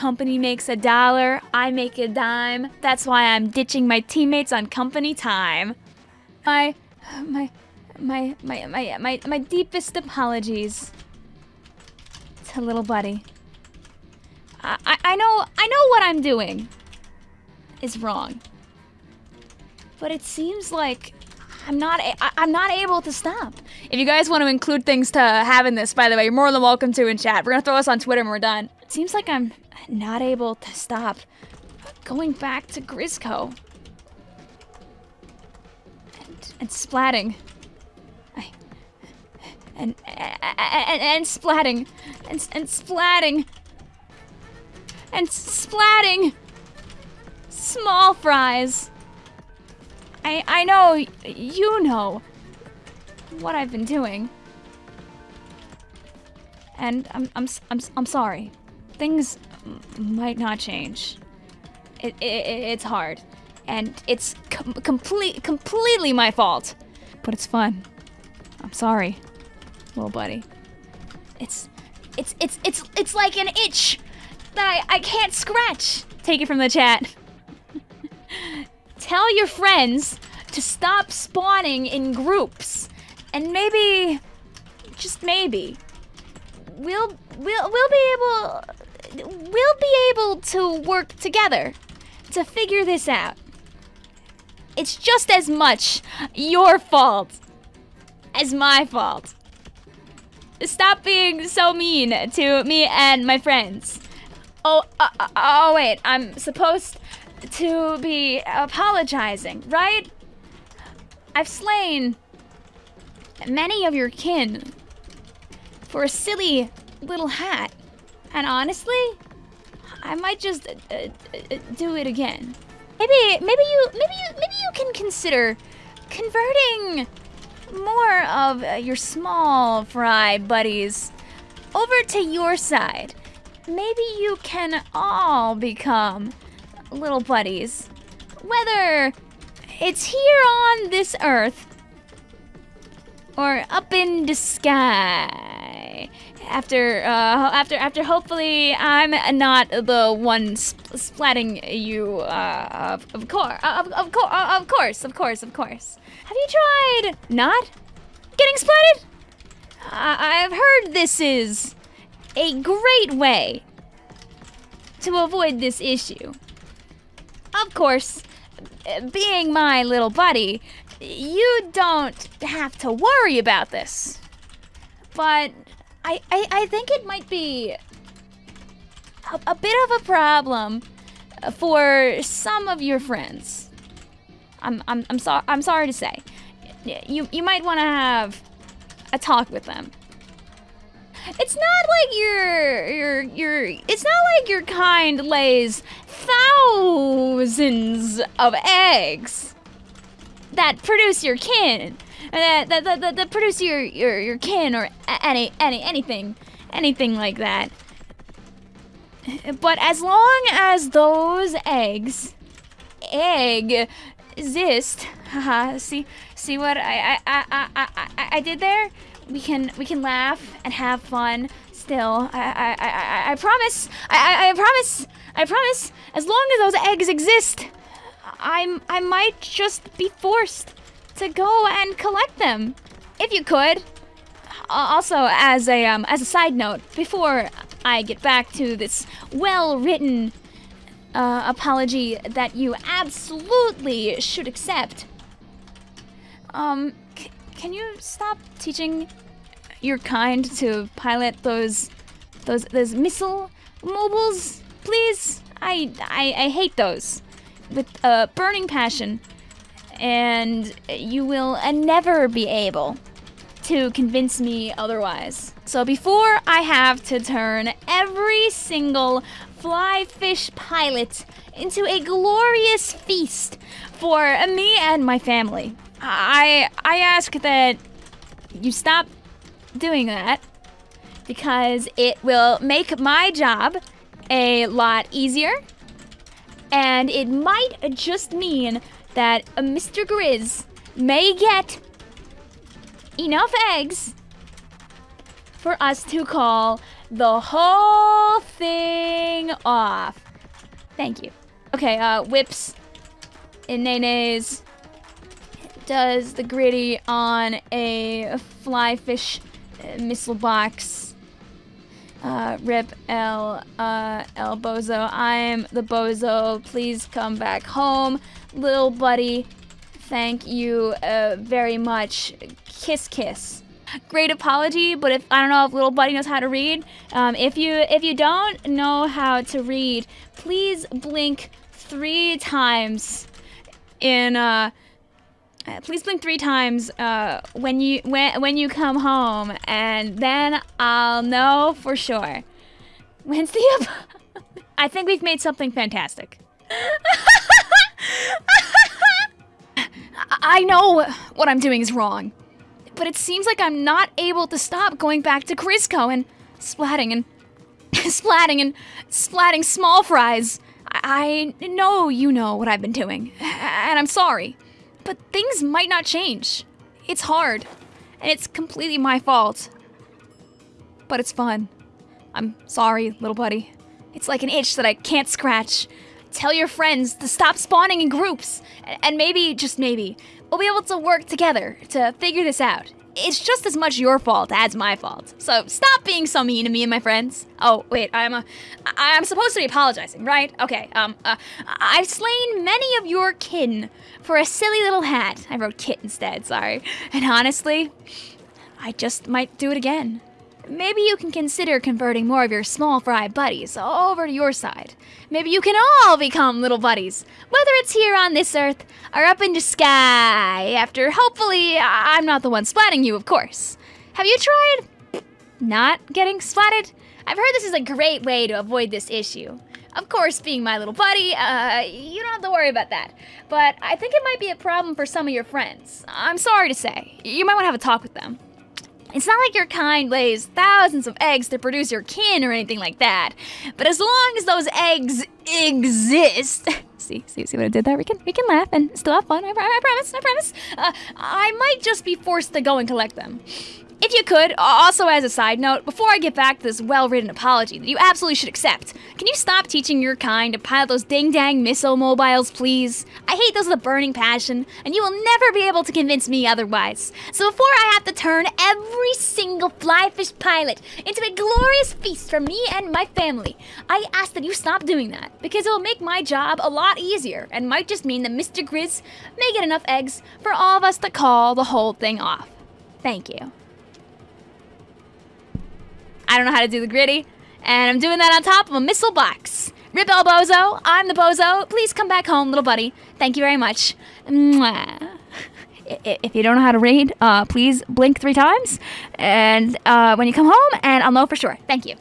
company makes a dollar, I make a dime. That's why I'm ditching my teammates on company time. My, my, my, my, my, my, my deepest apologies to little buddy. I, I, I know, I know what I'm doing is wrong. But it seems like I'm not I- I'm not able to stop. If you guys want to include things to have in this, by the way, you're more than welcome to in chat. We're gonna throw this on Twitter when we're done. It seems like I'm not able to stop going back to Grizzco. And, and splatting. And, and, and, and splatting. And, and splatting. And splatting. Small fries. I I know you know what I've been doing. And I'm I'm I'm I'm sorry. Things might not change. It, it it's hard. And it's com- complete completely my fault. But it's fun. I'm sorry. Little buddy. It's it's it's it's it's like an itch that I, I can't scratch. Take it from the chat. Tell your friends to stop spawning in groups. And maybe just maybe we'll we'll we'll be able we'll be able to work together to figure this out. It's just as much your fault as my fault. Stop being so mean to me and my friends. Oh, uh, uh, oh wait, I'm supposed to be apologizing, right? I've slain many of your kin for a silly little hat. And honestly, I might just uh, uh, uh, do it again. Maybe, maybe you, maybe you, maybe you can consider converting more of uh, your small fry buddies over to your side. Maybe you can all become little buddies. Whether it's here on this earth or up in the sky. After, uh, after, after, hopefully, I'm not the one sp- splatting you. Uh, of, of course, of, of course, of course, of course, of course. Have you tried not getting splatted? I- I've heard this is a great way to avoid this issue. Of course, being my little buddy, you don't have to worry about this. But I, I, I think it might be a, a bit of a problem for some of your friends. I'm, I'm, I'm, so, I'm sorry to say. You, you might want to have a talk with them. It's not like your your your it's not like your kind lays thousands of eggs that produce your kin. That that, that, that, that produce your, your your kin or any any anything anything like that. But as long as those eggs egg exist, haha, see see what I I, I, I, I, I did there? we can we can laugh and have fun still. I I, I, I, I promise. I, I, I promise. I promise. As long as those eggs exist, I'm I might just be forced to go and collect them. If you could. Also, as a um, as a side note, before I get back to this well-written uh, apology that you absolutely should accept, um, can you stop teaching your kind to pilot those those those missile mobiles, please? I I, I hate those with a burning passion, and you will uh, never be able to convince me otherwise. So before I have to turn every single Flyfish pilot into a glorious feast for me and my family, I I ask that you stop doing that because it will make my job a lot easier and it might just mean that Mr. Grizz may get enough eggs for us to call the whole thing off. Thank you. Okay, uh, whips and nenes does the gritty on a Flyfish uh, missile box. Uh, rip L, uh, El Bozo. I'm the Bozo. Please come back home. Little buddy, thank you uh, very much. Kiss, kiss. Great apology, but if I don't know if little buddy knows how to read. Um, if you if you don't know how to read, please blink three times in uh, uh, please blink three times uh, when you when when you come home, and then I'll know for sure. When's the? I think we've made something fantastic. I know what I'm doing is wrong, but it seems like I'm not able to stop going back to Grizzco and splatting and splatting and splatting small fries. I know you know what I've been doing, and I'm sorry. But things might not change. It's hard, and it's completely my fault. But it's fun. I'm sorry, little buddy. It's like an itch that I can't scratch. Tell your friends to stop spawning in groups, and maybe, just maybe, we'll be able to work together to figure this out it's just as much your fault as my fault. So stop being so mean to me and my friends. Oh, wait, I'm a, I'm supposed to be apologizing, right? Okay, um, uh, I've slain many of your kin for a silly little hat. I wrote kit instead, sorry. And honestly, I just might do it again. Maybe you can consider converting more of your small fry buddies over to your side. Maybe you can all become little buddies, whether it's here on this earth or up in the sky, after hopefully I'm not the one splatting you, of course. Have you tried not getting splatted? I've heard this is a great way to avoid this issue. Of course, being my little buddy, uh, you don't have to worry about that. But I think it might be a problem for some of your friends. I'm sorry to say. You might want to have a talk with them. It's not like your kind lays thousands of eggs to produce your kin or anything like that. But as long as those eggs exist, see, see, see what I did there? We can, we can laugh and still have fun. I, I promise, I promise. Uh, I might just be forced to go and collect them. If you could, also as a side note, before I get back to this well-written apology that you absolutely should accept, can you stop teaching your kind to pilot those ding-dang missile mobiles, please? I hate those with a burning passion, and you will never be able to convince me otherwise. So before I have to turn every single Flyfish pilot into a glorious feast for me and my family, I ask that you stop doing that, because it will make my job a lot easier, and might just mean that Mr. Grizz may get enough eggs for all of us to call the whole thing off. Thank you. I don't know how to do the gritty, and I'm doing that on top of a missile box. Rip El Bozo, I'm the Bozo. Please come back home, little buddy. Thank you very much. Mwah. If you don't know how to read, uh, please blink three times, and uh, when you come home, and I'll know for sure. Thank you.